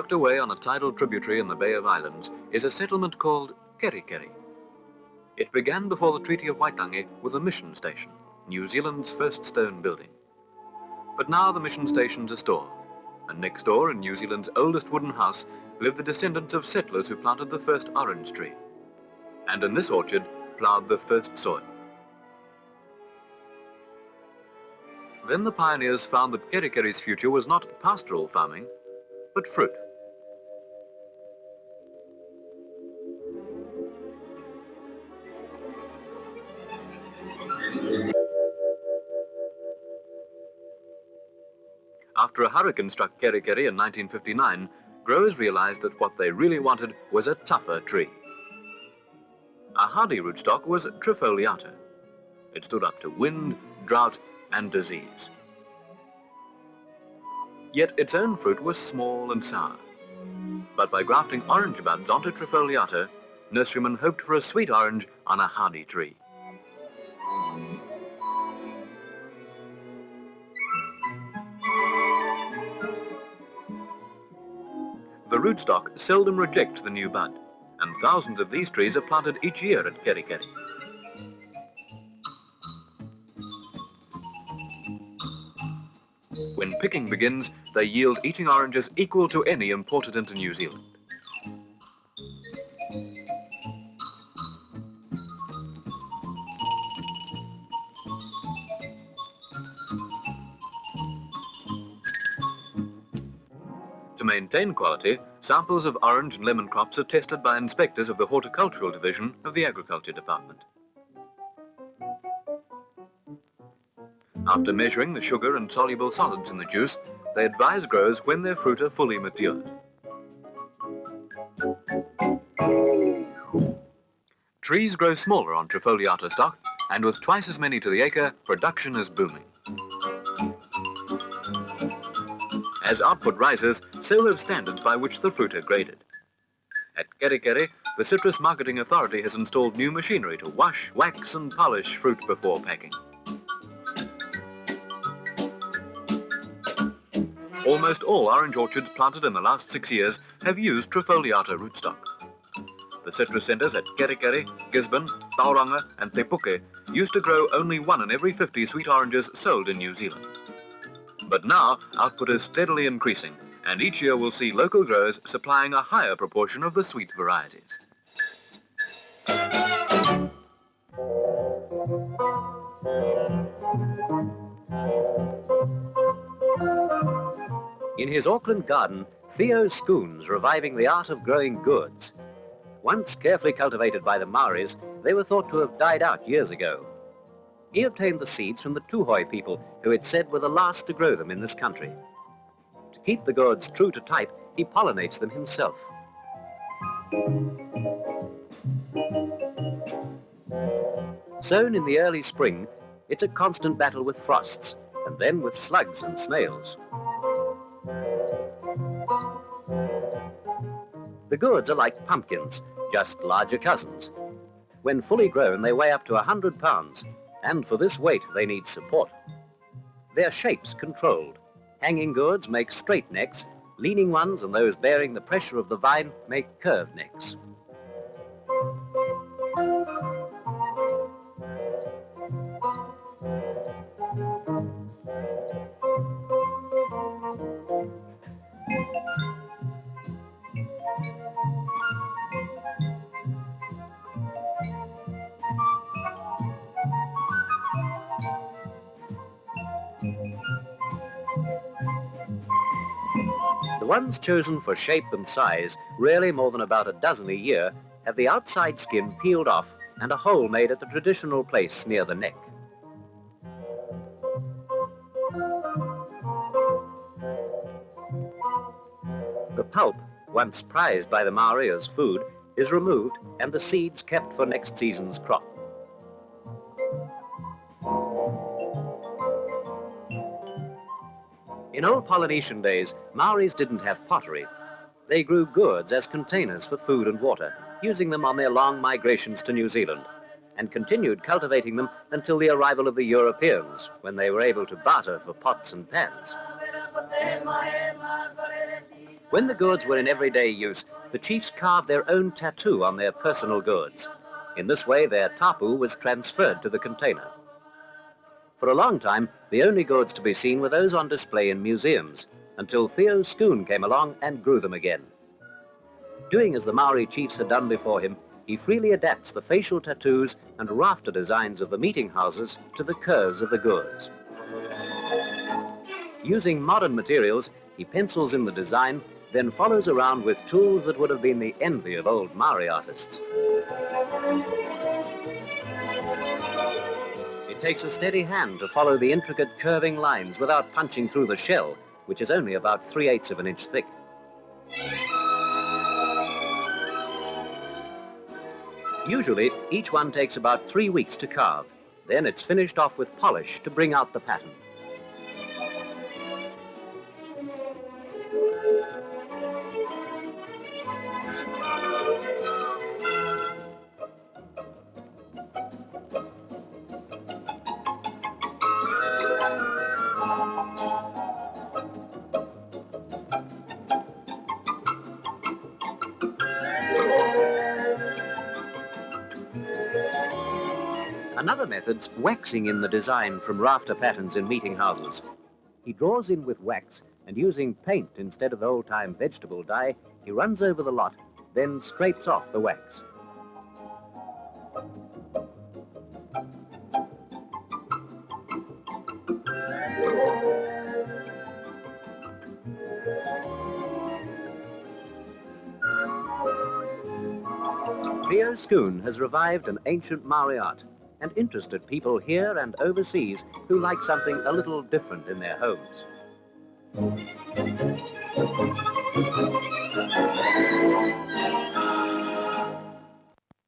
Tucked away on a tidal tributary in the Bay of Islands is a settlement called Kerikeri. It began before the Treaty of Waitangi with a mission station, New Zealand's first stone building. But now the mission station's a store, and next door in New Zealand's oldest wooden house live the descendants of settlers who planted the first orange tree. And in this orchard ploughed the first soil. Then the pioneers found that Kerikeri's future was not pastoral farming, but fruit. After a hurricane struck Kerikeri in 1959, growers realized that what they really wanted was a tougher tree. A hardy rootstock was Trifoliata. It stood up to wind, drought, and disease. Yet its own fruit was small and sour. But by grafting orange buds onto Trifoliata, nurserymen hoped for a sweet orange on a hardy tree. Rootstock seldom rejects the new bud, and thousands of these trees are planted each year at Kerikeri. When picking begins, they yield eating oranges equal to any imported into New Zealand. Maintain quality, samples of orange and lemon crops are tested by inspectors of the Horticultural Division of the Agriculture Department. After measuring the sugar and soluble solids in the juice, they advise growers when their fruit are fully matured. Trees grow smaller on Trifoliata stock, and with twice as many to the acre, production is booming. As output rises, have standards by which the fruit are graded. At Kerikeri, the Citrus Marketing Authority has installed new machinery to wash, wax and polish fruit before packing. Almost all orange orchards planted in the last six years have used Trifoliata rootstock. The citrus centres at Kerikeri, Gisborne, Tauranga and Te Puke used to grow only one in every 50 sweet oranges sold in New Zealand. But now, output is steadily increasing, and each year we'll see local growers supplying a higher proportion of the sweet varieties. In his Auckland garden, Theo Schoon's reviving the art of growing gourds. Once carefully cultivated by the Maoris, they were thought to have died out years ago. He obtained the seeds from the Tuhoe people, who it said were the last to grow them in this country. To keep the gourds true to type, he pollinates them himself. Sown in the early spring, it's a constant battle with frosts, and then with slugs and snails. The gourds are like pumpkins, just larger cousins. When fully grown, they weigh up to 100 pounds, and for this weight, they need support. Their shapes controlled. Hanging gourds make straight necks, leaning ones and those bearing the pressure of the vine make curved necks. Ones chosen for shape and size, rarely more than about a dozen a year, have the outside skin peeled off and a hole made at the traditional place near the neck. The pulp, once prized by the Maori as food, is removed and the seeds kept for next season's crop. In old Polynesian days, Maoris didn't have pottery. They grew gourds as containers for food and water, using them on their long migrations to New Zealand, and continued cultivating them until the arrival of the Europeans, when they were able to barter for pots and pans. When the gourds were in everyday use, the chiefs carved their own tattoo on their personal gourds. In this way, their tapu was transferred to the container. For a long time, the only gourds to be seen were those on display in museums, until Theo Schoon came along and grew them again. Doing as the Maori chiefs had done before him, he freely adapts the facial tattoos and rafter designs of the meeting houses to the curves of the gourds. Using modern materials, he pencils in the design, then follows around with tools that would have been the envy of old Maori artists. It takes a steady hand to follow the intricate curving lines without punching through the shell, which is only about 3 eighths of an inch thick. Usually, each one takes about three weeks to carve. Then it's finished off with polish to bring out the pattern. Another method's waxing in the design from rafter patterns in meeting houses. He draws in with wax, and using paint instead of old-time vegetable dye, he runs over the lot, then scrapes off the wax. Theo Schoon has revived an ancient Maori art and interested people here and overseas who like something a little different in their homes. Thank you.